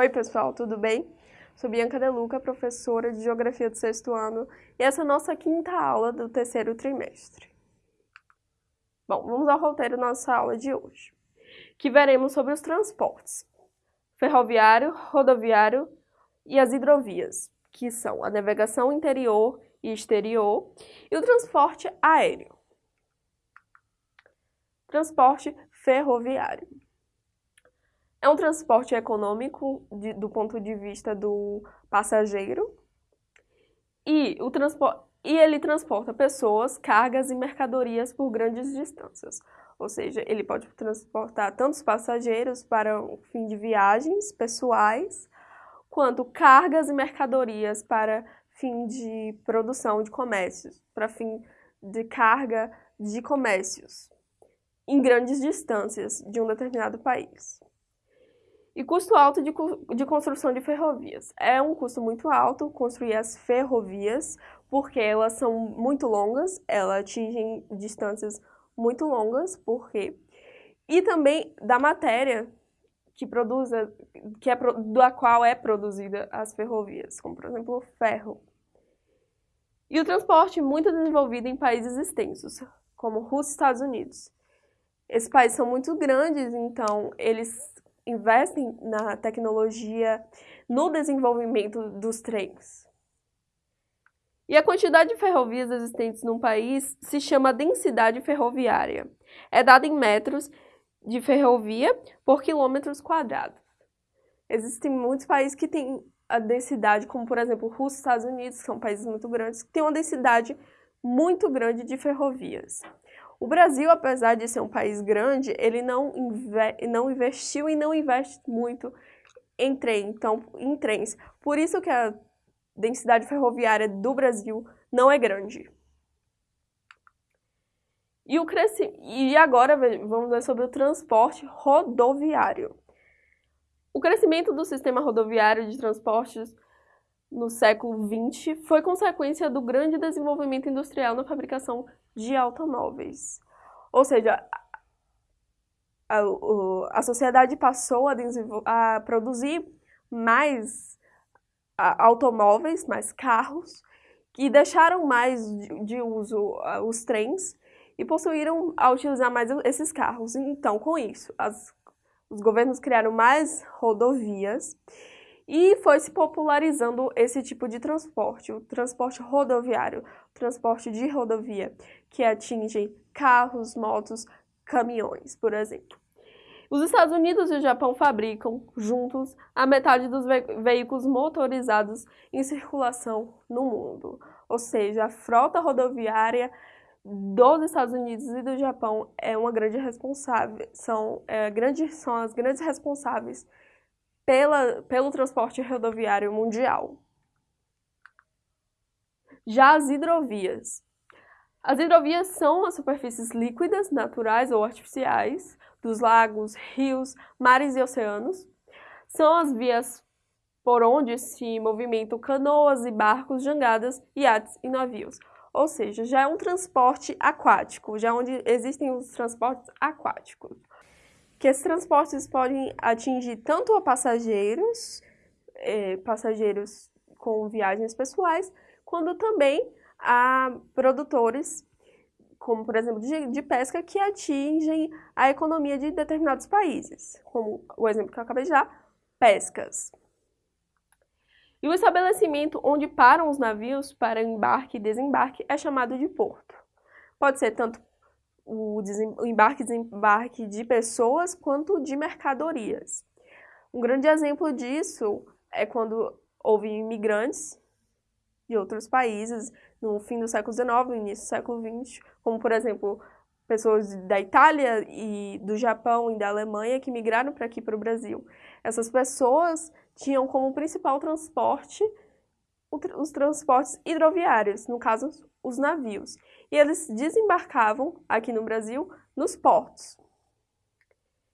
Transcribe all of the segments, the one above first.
Oi pessoal, tudo bem? Sou Bianca Deluca, professora de Geografia do sexto ano, e essa é a nossa quinta aula do terceiro trimestre. Bom, vamos ao roteiro da nossa aula de hoje, que veremos sobre os transportes ferroviário, rodoviário e as hidrovias, que são a navegação interior e exterior, e o transporte aéreo. Transporte ferroviário. É um transporte econômico de, do ponto de vista do passageiro e, o e ele transporta pessoas, cargas e mercadorias por grandes distâncias. Ou seja, ele pode transportar tantos passageiros para o fim de viagens pessoais, quanto cargas e mercadorias para fim de produção de comércios, para fim de carga de comércios em grandes distâncias de um determinado país. E custo alto de, de construção de ferrovias. É um custo muito alto construir as ferrovias, porque elas são muito longas, elas atingem distâncias muito longas, por quê? E também da matéria que produz, que é, da qual é produzida as ferrovias, como por exemplo o ferro. E o transporte muito desenvolvido em países extensos, como Rússia e Estados Unidos. Esses países são muito grandes, então eles investem na tecnologia, no desenvolvimento dos trens. E a quantidade de ferrovias existentes num país se chama densidade ferroviária. É dada em metros de ferrovia por quilômetros quadrados. Existem muitos países que têm a densidade, como por exemplo Rússia e Estados Unidos, que são países muito grandes, que têm uma densidade muito grande de ferrovias. O Brasil, apesar de ser um país grande, ele não, não investiu e não investe muito em, trem, então, em trens. Por isso que a densidade ferroviária do Brasil não é grande. E, o e agora vamos ver sobre o transporte rodoviário. O crescimento do sistema rodoviário de transportes no século XX foi consequência do grande desenvolvimento industrial na fabricação de automóveis. Ou seja, a, a sociedade passou a, a produzir mais automóveis, mais carros, que deixaram mais de, uso os trens e possuíram a utilizar mais esses carros. Então, com isso, as, os governos criaram mais rodovias e foi se popularizando esse tipo de transporte, o transporte rodoviário, o transporte de rodovia, que atinge carros, motos, caminhões, por exemplo. Os Estados Unidos e o Japão fabricam, juntos, a metade dos ve veículos motorizados em circulação no mundo. Ou seja, a frota rodoviária dos Estados Unidos e do Japão é uma grande responsável, são, é, grande, são as grandes responsáveis pela, pelo transporte rodoviário mundial. Já as hidrovias. As hidrovias são as superfícies líquidas, naturais ou artificiais, dos lagos, rios, mares e oceanos. São as vias por onde se movimentam canoas e barcos, jangadas, iates e navios. Ou seja, já é um transporte aquático, já é onde existem os transportes aquáticos que esses transportes podem atingir tanto a passageiros, eh, passageiros com viagens pessoais, quanto também a produtores, como por exemplo de, de, pesca, que atingem a economia de determinados países, como o exemplo que eu acabei de dar, pescas. E o estabelecimento onde param os navios para embarque e desembarque é chamado de porto. Pode ser tanto o, o embarque e desembarque de pessoas quanto de mercadorias. Um grande exemplo disso é quando houve imigrantes de outros países no fim do século XIX, no início do século XX, como por exemplo pessoas da Itália e do Japão e da Alemanha que migraram para aqui para o Brasil. Essas pessoas tinham como principal transporte os transportes hidroviários, no caso, os navios. E eles desembarcavam aqui no Brasil nos portos.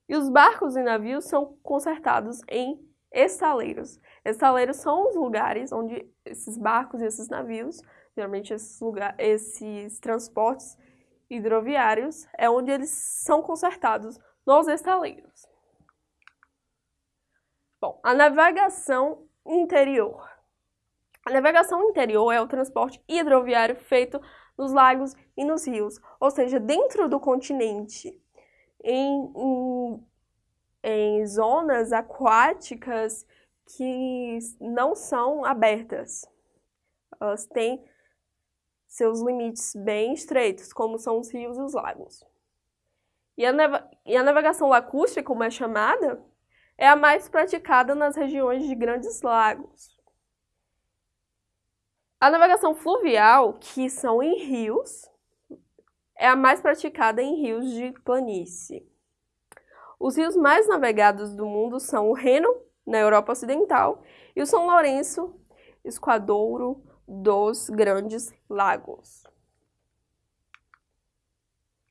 E os barcos e navios são consertados em estaleiros. Estaleiros são os lugares onde esses barcos e esses navios, geralmente esses, lugar, esses transportes hidroviários, é onde eles são consertados nos estaleiros. Bom, a navegação interior. A navegação interior é o transporte hidroviário feito nos lagos e nos rios, ou seja, dentro do continente, em, em, em zonas aquáticas que não são abertas. Elas têm seus limites bem estreitos, como são os rios e os lagos. E a, e a navegação lacustre, como é chamada, é a mais praticada nas regiões de grandes lagos. A navegação fluvial, que são em rios, é a mais praticada em rios de planície. Os rios mais navegados do mundo são o Reno, na Europa Ocidental, e o São Lourenço, esquadouro dos Grandes Lagos.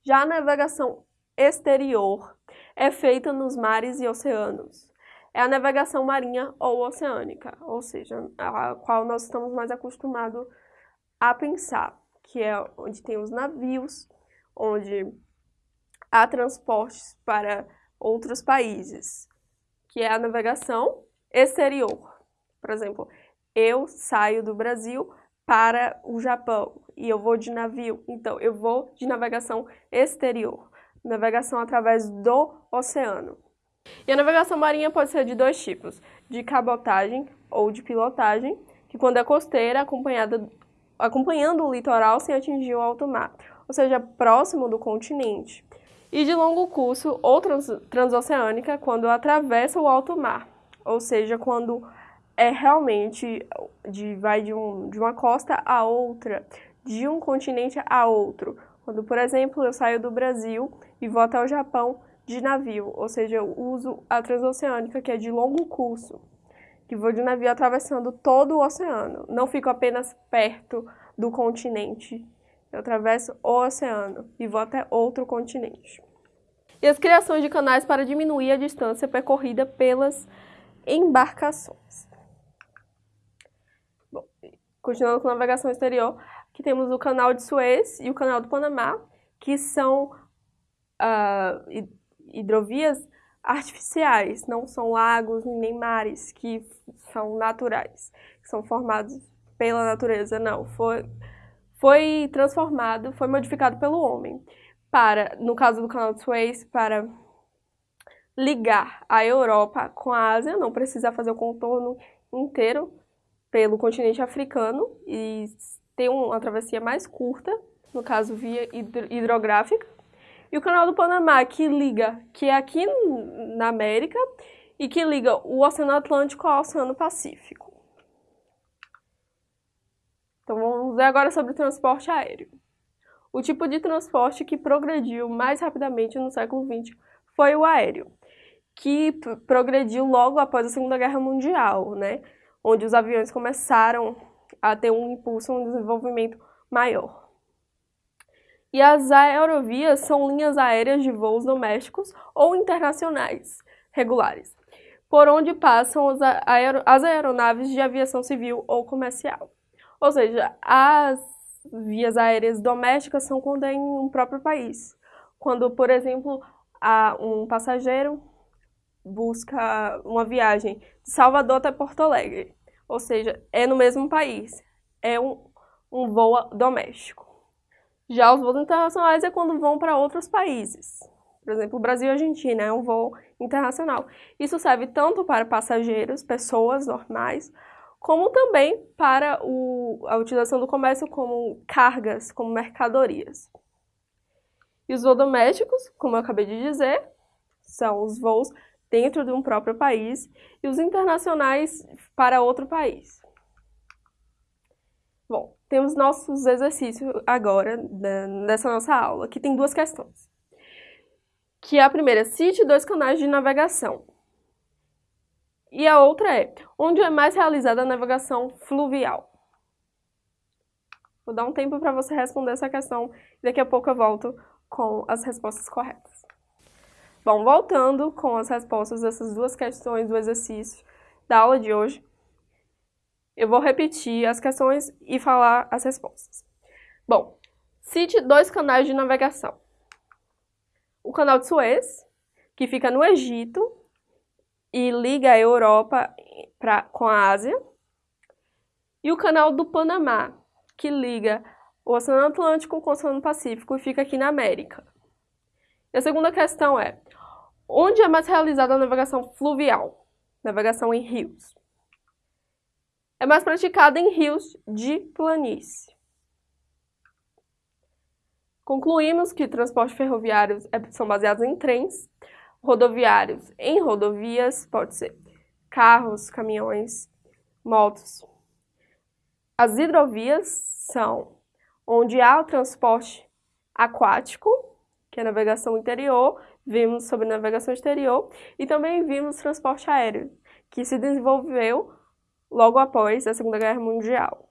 Já a navegação exterior é feita nos mares e oceanos. É a navegação marinha ou oceânica, ou seja, a qual nós estamos mais acostumados a pensar, que é onde tem os navios, onde há transportes para outros países, que é a navegação exterior. Por exemplo, eu saio do Brasil para o Japão e eu vou de navio, então eu vou de navegação exterior navegação através do oceano. E a navegação marinha pode ser de dois tipos, de cabotagem ou de pilotagem, que quando é costeira, acompanhada, acompanhando o litoral sem atingir o alto mar, ou seja, próximo do continente. E de longo curso ou trans, transoceânica, quando atravessa o alto mar, ou seja, quando é realmente de, vai de, um, de uma costa a outra, de um continente a outro. Quando, por exemplo, eu saio do Brasil e vou até o Japão de navio, ou seja, eu uso a transoceânica, que é de longo curso, que vou de navio atravessando todo o oceano. Não fico apenas perto do continente, eu atravesso o oceano e vou até outro continente. E as criações de canais para diminuir a distância percorrida pelas embarcações. Bom, continuando com navegação exterior, aqui temos o canal de Suez e o canal do Panamá, que são uh, hidrovias artificiais, não são lagos nem mares que são naturais, que são formados pela natureza, não. Foi, foi transformado, foi modificado pelo homem para, no caso do canal de Suez, para ligar a Europa com a Ásia, não precisa fazer o contorno inteiro pelo continente africano e ter uma travessia mais curta, no caso via hidrográfica, e o canal do Panamá, que liga, que é aqui na América, e que liga o Oceano Atlântico ao Oceano Pacífico. Então vamos ver agora sobre o transporte aéreo. O tipo de transporte que progrediu mais rapidamente no século XX foi o aéreo, que progrediu logo após a Segunda Guerra Mundial, né? onde os aviões começaram a ter um impulso, um desenvolvimento maior. E as aerovias são linhas aéreas de voos domésticos ou internacionais regulares, por onde passam as, aer as aeronaves de aviação civil ou comercial. Ou seja, as vias aéreas domésticas são quando é em um próprio país. Quando, por exemplo, um passageiro busca uma viagem de Salvador até Porto Alegre, ou seja, é no mesmo país, é um, um voo doméstico. Já os voos internacionais é quando vão para outros países. Por exemplo, Brasil e Argentina é um voo internacional. Isso serve tanto para passageiros, pessoas normais, como também para o, a utilização do comércio como cargas, como mercadorias. E os voos domésticos, como eu acabei de dizer, são os voos dentro de um próprio país e os internacionais para outro país. Bom, temos nossos exercícios agora, né, nessa nossa aula, que tem duas questões. Que a primeira é, cite dois canais de navegação. E a outra é, onde é mais realizada a navegação fluvial? Vou dar um tempo para você responder essa questão e daqui a pouco eu volto com as respostas corretas. Bom, voltando com as respostas dessas duas questões do exercício da aula de hoje, eu vou repetir as questões e falar as respostas. Bom, cite dois canais de navegação. O canal de Suez, que fica no Egito, e liga a Europa pra, com a Ásia. E o Canal do Panamá, que liga o Oceano Atlântico com o Oceano Pacífico e fica aqui na América. E a segunda questão é, onde é mais realizada a navegação fluvial? Navegação em rios. É mais praticada em rios de planície. Concluímos que transportes ferroviários é, são baseados em trens, rodoviários em rodovias, pode ser carros, caminhões, motos. As hidrovias são onde há o transporte aquático, que é navegação interior, vimos sobre navegação exterior, e também vimos transporte aéreo, que se desenvolveu logo após a Segunda Guerra Mundial.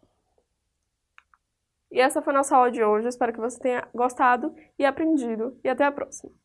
E essa foi a nossa aula de hoje, espero que você tenha gostado e aprendido, e até a próxima!